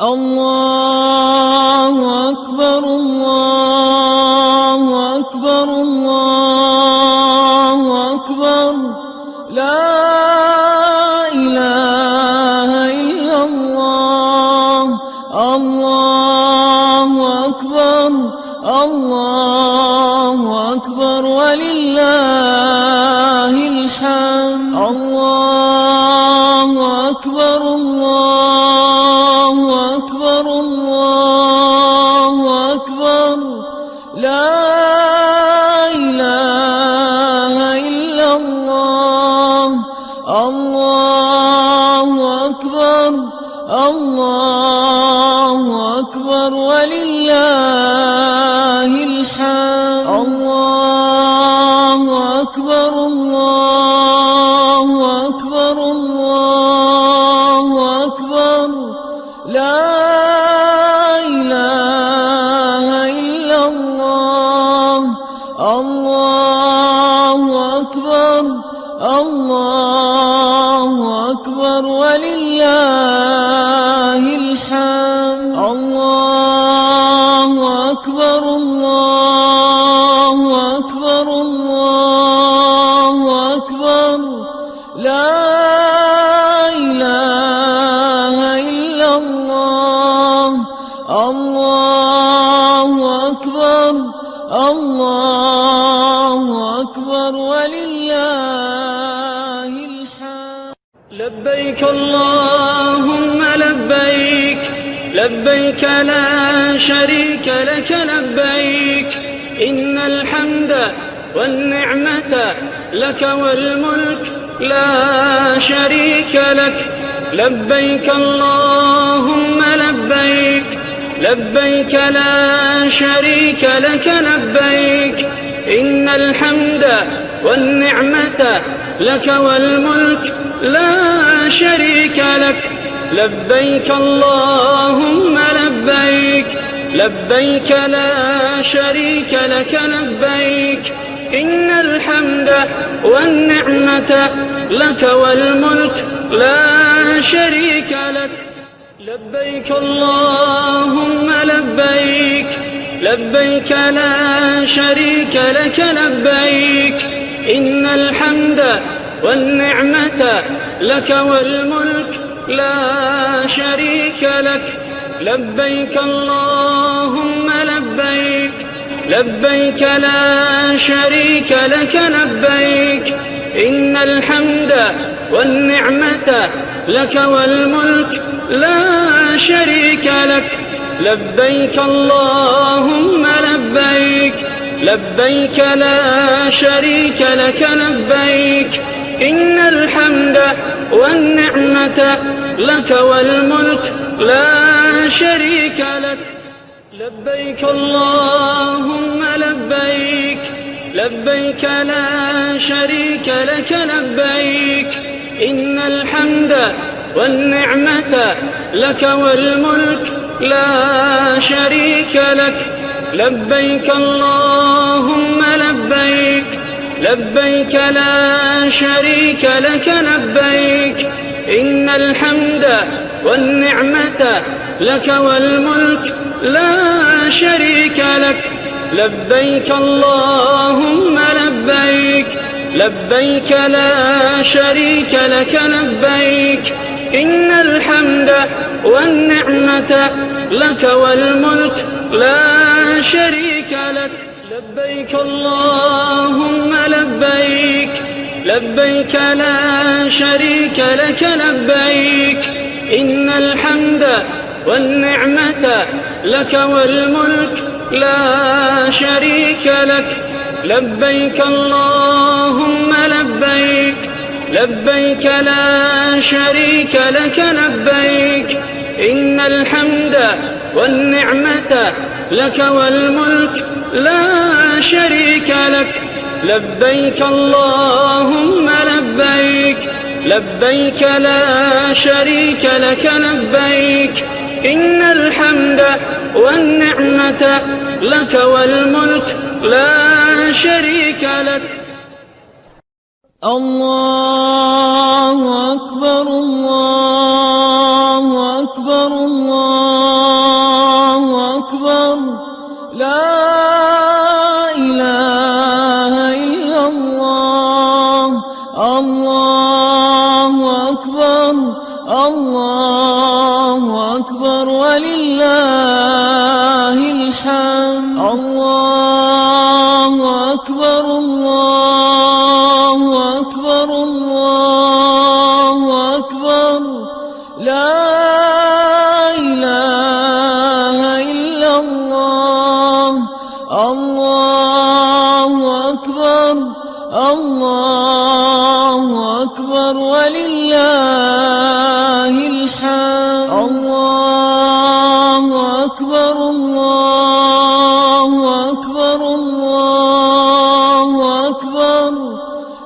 الله الله. لبيك اللهم لبيك لبيك لا شريك لك لبيك. إن الحمد والنعمة لك والملك لا شريك لك. لبيك اللهم لبيك لبيك لا شريك لك لبيك. إن الحمد والنعمة لك والملك لا شريك لك. لبيك اللهم لبيك. لبيك لا شريك لك لبيك. إن الحمد والنعمة لك والملك لا شريك لك. لبيك اللهم لبيك. لبيك لا شريك لك لبيك. إن الحمد والنعمة لك والملك لا شريك لك. لبيك اللهم لبيك. لبيك لا شريك لك لبيك. إن الحمد والنعمة لك والملك لا شريك لك. لبيك اللهم لبيك. لبيك لا شريك لك لبيك. إن الحمد والنعمة لك والملك لا شريك لك. لبيك اللهم لبيك لبيك لا شريك لك لبيك. إن الحمد والنعمة لك والملك لا شريك لك. لبيك اللهم لبيك. لبيك لا شريك لك لبيك إن الحمد والنعمة لك والملك لا شريك لك. لبيك اللهم لبيك لبيك لا شريك لك لبيك إن الحمد والنعمة لك والملك لا شريك لك. لبيك اللهم لبيك لبيك لا شريك لك لبيك إن الحمد والنعمة لك والملك لا شريك لك. لبيك اللهم لبيك لبيك لا شريك لك لبيك إن الحمد والنعمة لك والملك لا شريك لك. لبيك اللهم لبيك. لبيك لا شريك لك لبيك. إن الحمد والنعمة لك والملك لا شريك لك. الله أكبر الله أكبر الله أكبر. لا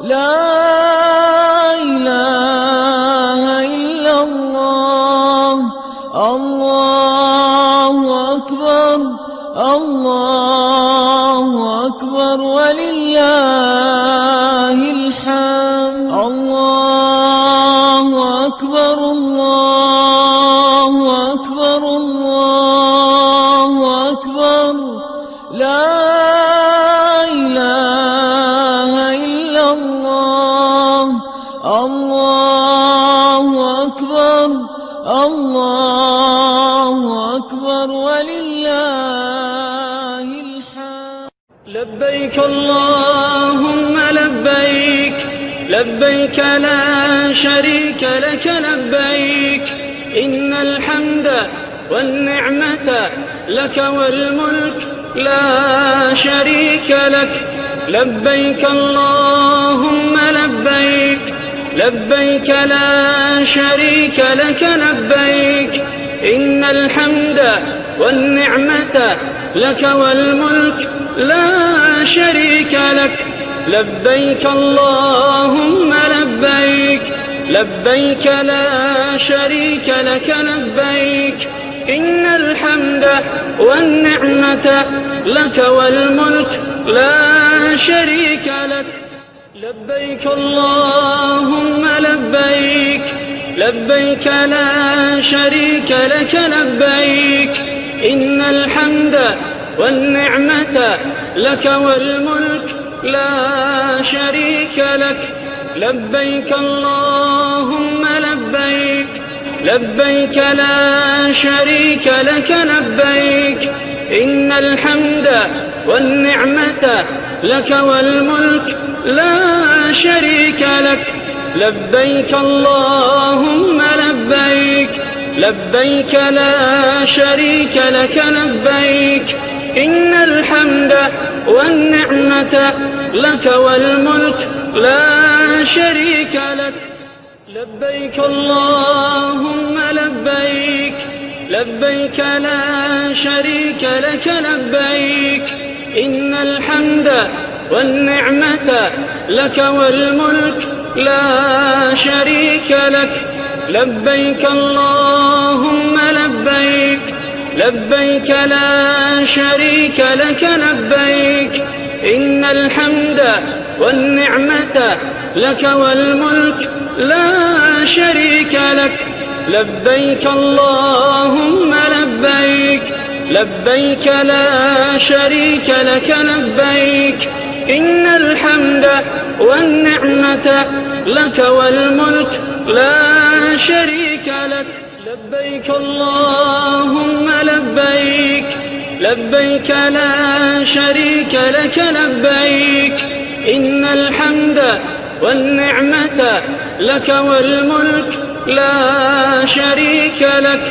لا لبيك لا شريك لك لبيك إن الحمد والنعمة لك والملك لا شريك لك لبيك اللهم لبيك لبيك لا شريك لك لبيك إن الحمد والنعمة لك والملك لا شريك لك لبيك اللهم لبيك لبيك لا شريك لك لبيك. إن الحمد والنعمة لك والملك لا شريك لك. لبيك اللهم لبيك لبيك لا شريك لك لبيك. إن الحمد والنعمة لك والملك لا شريك لك. لبيك اللهم لبيك. لبيك لا شريك لك لبيك. إن الحمد والنعمة لك والملك لا شريك لك. لبيك اللهم لبيك. لبيك لا شريك لك لبيك. إن الحمد والنعمة لك والملك لا شريك لك. لبيك اللهم لبيك لبيك لا شريك لك لبيك. إن الحمد والنعمة لك والملك لا شريك لك. لبيك اللهم لبيك لبيك لا شريك لك لبيك إن الحمد والنعمة لك والملك لا شريك لك. لبيك اللهم لبيك لبيك لا شريك لك لبيك إن الحمد والنعمة لك والملك لا شريك لك. لبيك اللهم لبيك لبيك لا شريك لك لبيك. إن الحمد والنعمة لك والملك لا شريك لك.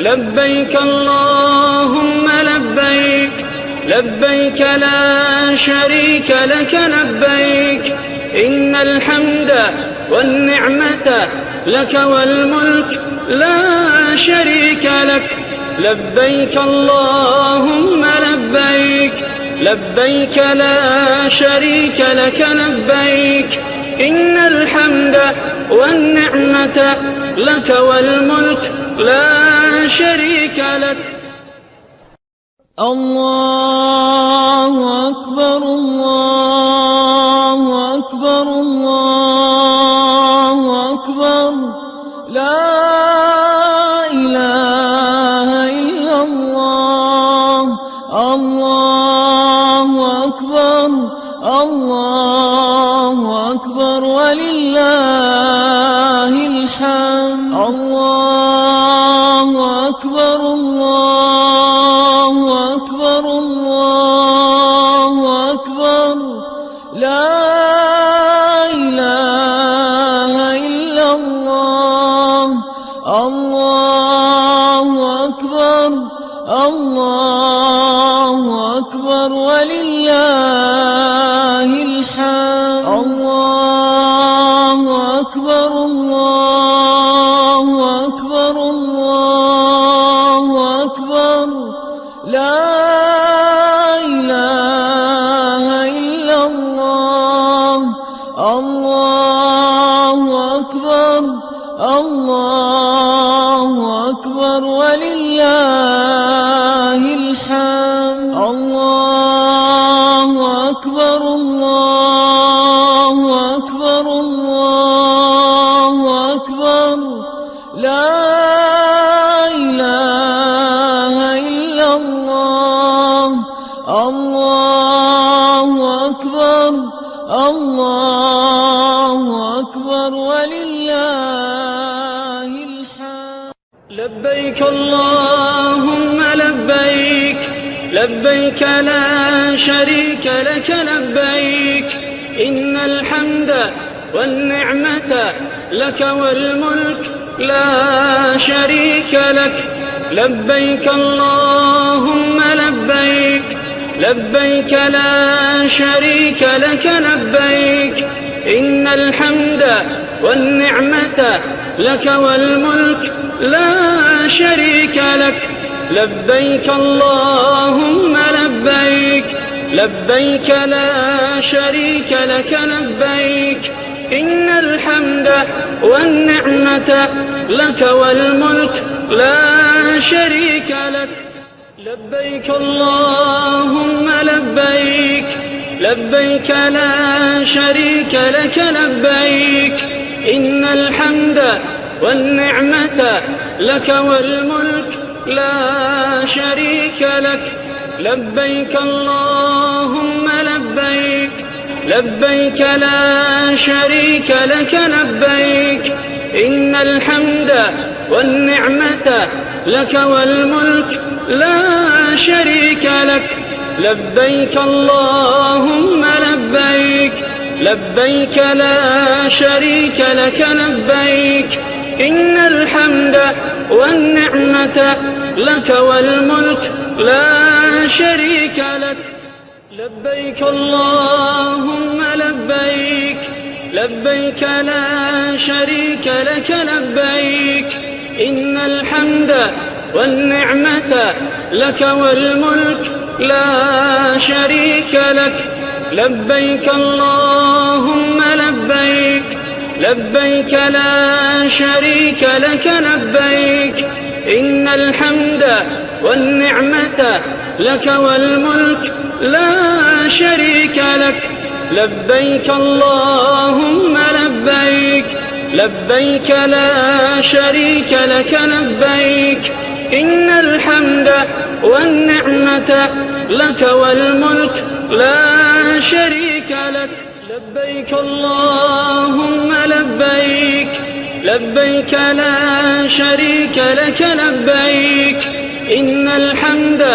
لبيك اللهم لبيك لبيك لا شريك لك لبيك. إن الحمد والنعمة لك والملك لا شريك لك. لبيك اللهم لبيك. لبيك لا شريك لك لبيك. إن الحمد والنعمة لك والملك لا شريك لك. الله أكبر الله الله أكبر ولله الله أكبر ولله لبيك لا شريك لك لبيك إن الحمد والنعمة لك والملك لا شريك لك لبيك اللهم لبيك لبيك لا شريك لك لبيك إن الحمد والنعمة لك والملك لا شريك لك لبيك اللهم لبيك لبيك لا شريك لك لبيك. إن الحمد والنعمة لك والملك لا شريك لك. لبيك اللهم لبيك لبيك لا شريك لك لبيك. إن الحمد والنعمة لك والملك لا شريك لك. لبيك اللهم لبيك. لبيك لا شريك لك لبيك. إن الحمد والنعمة لك والملك لا شريك لك. لبيك اللهم لبيك. لبيك لا شريك لك لبيك. إن الحمد والنعمة لك والملك لا شريك لك. لبيك اللهم لبيك لبيك لا شريك لك لبيك. إن الحمد والنعمة لك والملك لا شريك لك. لبيك اللهم لبيك لبيك لا شريك لك لبيك إن الحمد والنعمة لك والملك لا شريك لك. لبيك اللهم لبيك لبيك لا شريك لك لبيك إن الحمد والنعمة لك والملك لا شريك لك. لبيك اللهم لبيك لبيك لا شريك لك لبيك. إن الحمد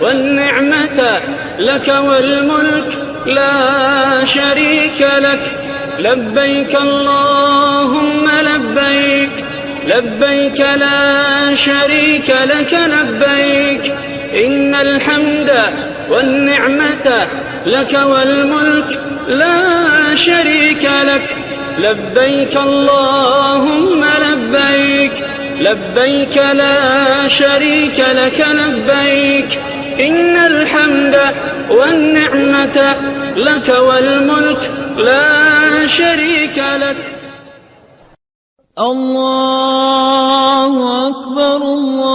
والنعمة لك والملك لا شريك لك. لبيك اللهم لبيك لبيك لا شريك لك لبيك. إن الحمد والنعمة لك والملك لا شريك لك. لبيك اللهم لبيك. لبيك لا شريك لك لبيك. إن الحمد والنعمة لك والملك لا شريك لك. الله أكبر الله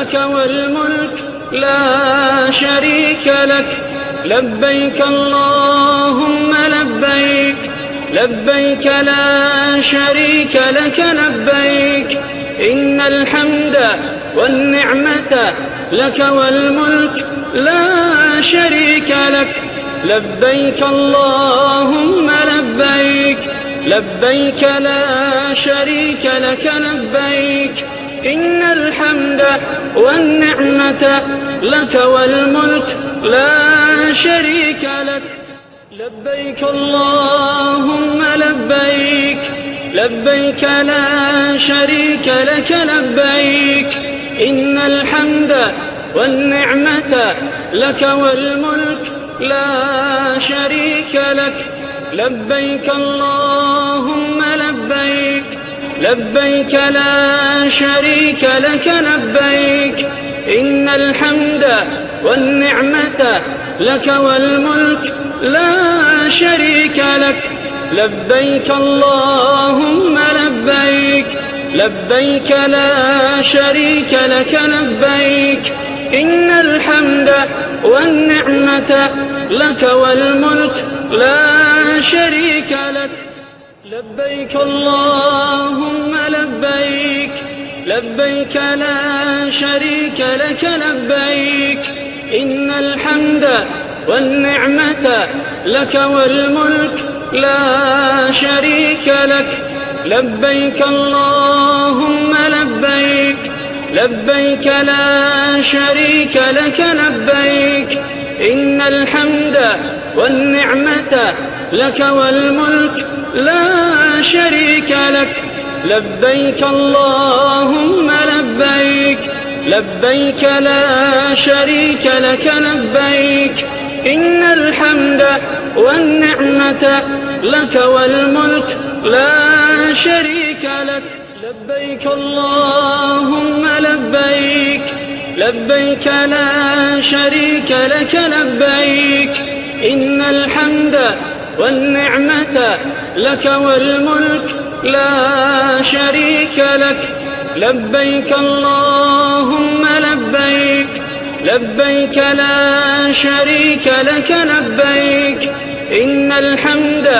لك والملك لا شريك لك. لبيك اللهم لبيك. لبيك لا شريك لك لبيك. إن الحمد والنعمة لك والملك لا شريك لك. لبيك اللهم لبيك. لبيك لا شريك لك لبيك. إن الحمد والنعمة لك والملك لا شريك لك. لبيك اللهم لبيك لبيك لا شريك لك لبيك. إن الحمد والنعمة لك والملك لا شريك لك. لبيك اللهم لبيك لا شريك لك لبيك إن الحمد والنعمة لك والملك لا شريك لك. لبيك اللهم لبيك لبيك لا شريك لك لبيك إن الحمد والنعمة لك والملك لا شريك لك. لبيك اللهم لبيك لبيك لا شريك لك لبيك. إن الحمد والنعمة لك والملك لا شريك لك. لبيك اللهم لبيك لبيك لا شريك لك لبيك. إن الحمد والنعمة لك والملك لا شريك لك. لبيك اللهم لبيك. لبيك لا شريك لك لبيك. إن الحمد والنعمة لك والملك لا شريك لك. لبيك اللهم لبيك. لبيك لا شريك لك لبيك. إن الحمد والنعمة لك والملك لا شريك لك. لبيك اللهم لبيك. لبيك لا شريك لك لبيك. إن الحمد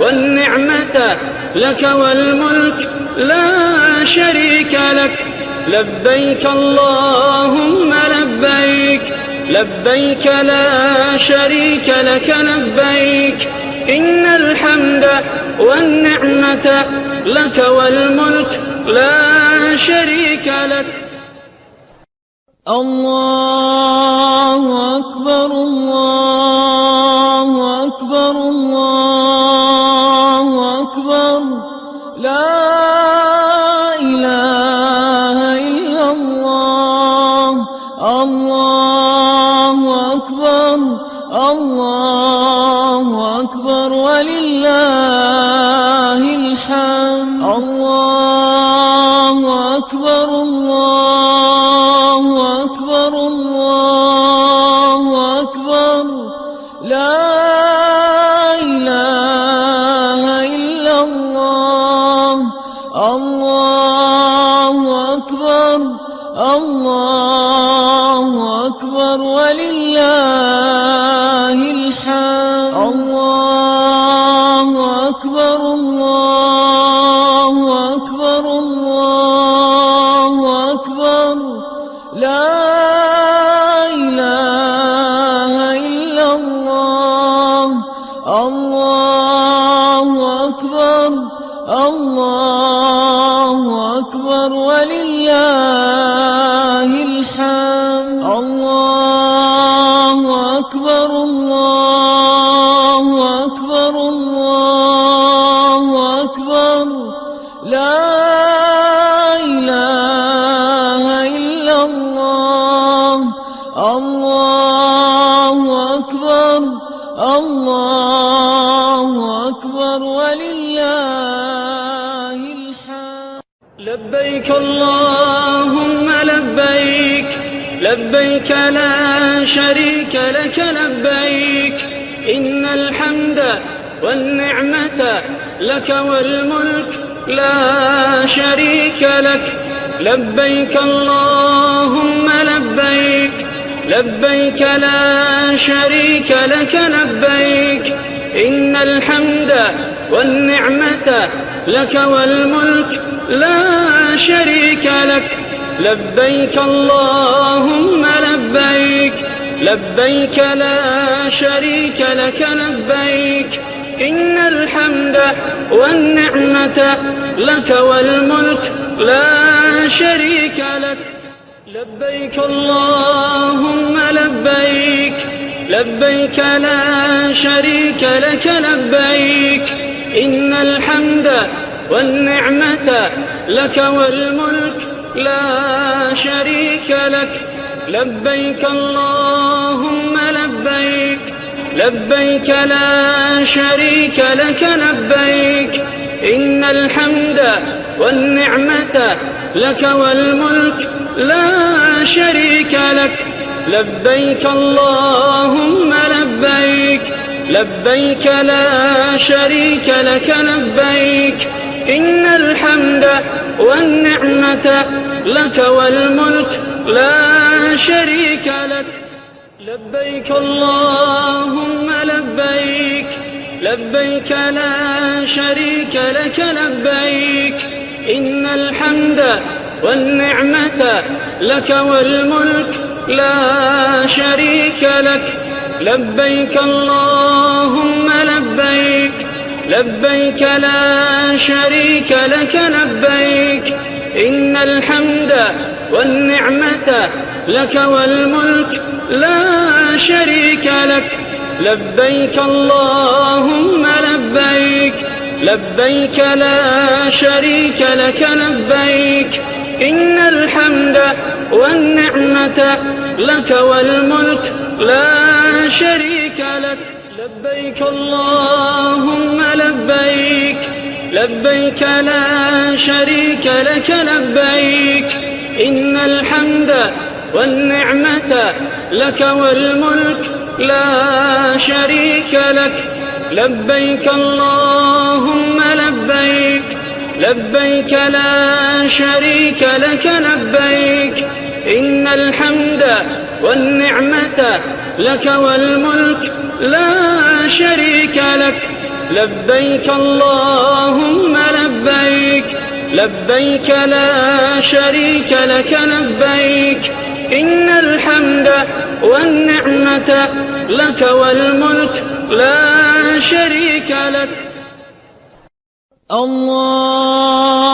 والنعمة لك والملك لا شريك لك. لبيك اللهم لبيك. لبيك لا شريك لك لبيك. إن الحمد والنعمة لك والملك لا شريك لك. الله لك لبيك إن الحمد والنعمة لك والملك لا شريك لك. لبيك اللهم لبيك لبيك لا شريك لك لبيك. إن الحمد والنعمة لك والملك لا شريك لك. لبيك اللهم لبيك لبيك لا شريك لك لبيك إن الحمد والنعمة لك والملك لا شريك لك. لبيك اللهم لبيك لبيك لا شريك لك لبيك إن الحمد والنعمة لك والملك لا شريك لك. لبيك اللهم لبيك لبيك لا شريك لك لبيك. إن الحمد والنعمة لك والملك لا شريك لك. لبيك اللهم لبيك لبيك لا شريك لك لبيك. إن الحمد والنعمة لك والملك لا شريك لك. لبيك اللهم لبيك لبيك لا شريك لك لبيك. إن الحمد والنعمة لك والملك لا شريك لك. لبيك اللهم لبيك. لبيك لا شريك لك لبيك إن الحمد والنعمة لك والملك لا شريك لك. لبيك اللهم لبيك لبيك لا شريك لك لبيك إن الحمد والنعمة لك والملك لا شريك لك. لبيك اللهم لبيك لبيك لا شريك لك لبيك. إن الحمد والنعمة لك والملك لا شريك لك. لبيك اللهم لبيك لبيك لا شريك لك لبيك. إن الحمد والنعمة لك والملك لا شريك لك. لبيك اللهم لبيك لبيك لا شريك لك لبيك. إن الحمد والنعمة لك والملك لا شريك لك. الله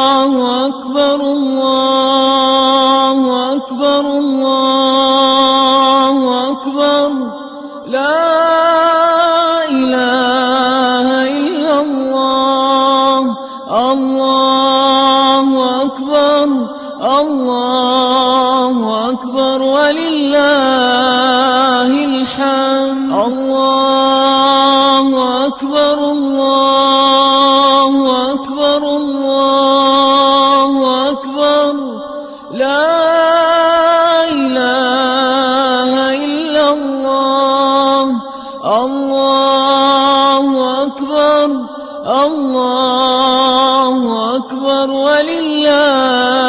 الله أكبر ولله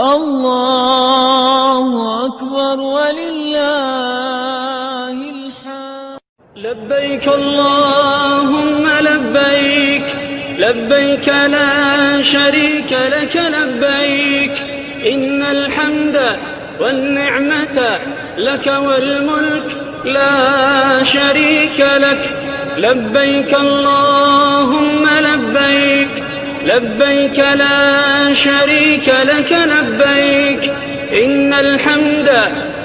الله أكبر ولله الحمد. لبيك اللهم لبيك لبيك لا شريك لك لبيك. إن الحمد والنعمة لك والملك لا شريك لك. لبيك اللهم لبيك. لبيك لا شريك لك لبيك إن الحمد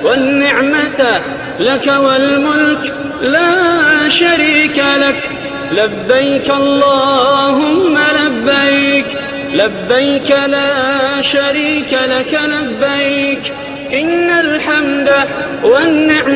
والنعمة لك والملك لا شريك لك. لبيك اللهم لبيك لبيك لا شريك لك لبيك إن الحمد والنعمة